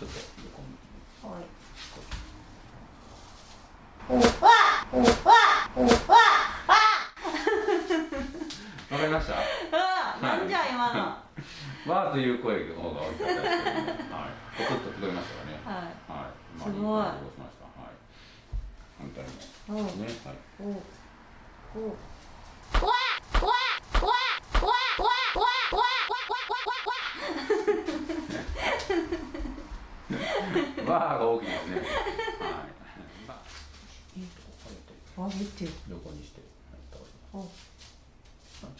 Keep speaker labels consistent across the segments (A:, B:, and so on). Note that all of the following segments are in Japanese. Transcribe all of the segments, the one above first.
A: ちょっと横向き
B: はいおわおわおわ
A: わかりました
B: あなんじゃ今のは
A: わー。という声の方が大きかったですけどね。はい。ポツッと聞こえましたかね。
B: い
A: はい。まあ
B: すごい。
A: はい。反対。ね。はい。
B: おおわわわわわわ
A: わーが大きいですね。はい。まあ
B: 見て
A: 横にして、はい、倒し。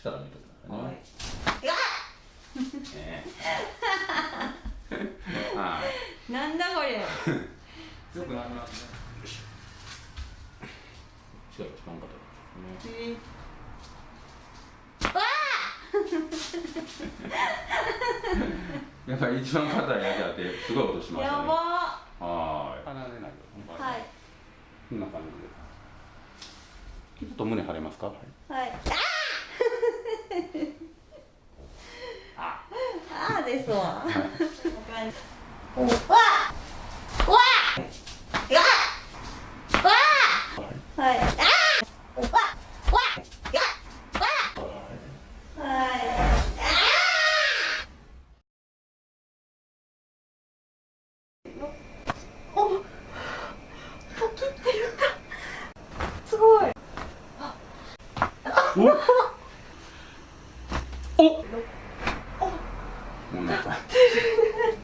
A: 力抜いてください
B: は
A: ね。はい。
B: なんだこれ
A: よくなりますね。よし。力が使わんかったですね。やっぱり一番硬いやつやってすごい音しましたね。
B: やば
A: はーい。離れないよ。
B: はい
A: こんな感じで。ちょっと胸張れますか？はい。
B: はい
A: あ。
B: ああですわ
A: はい。
B: お わわお。お。おお
A: お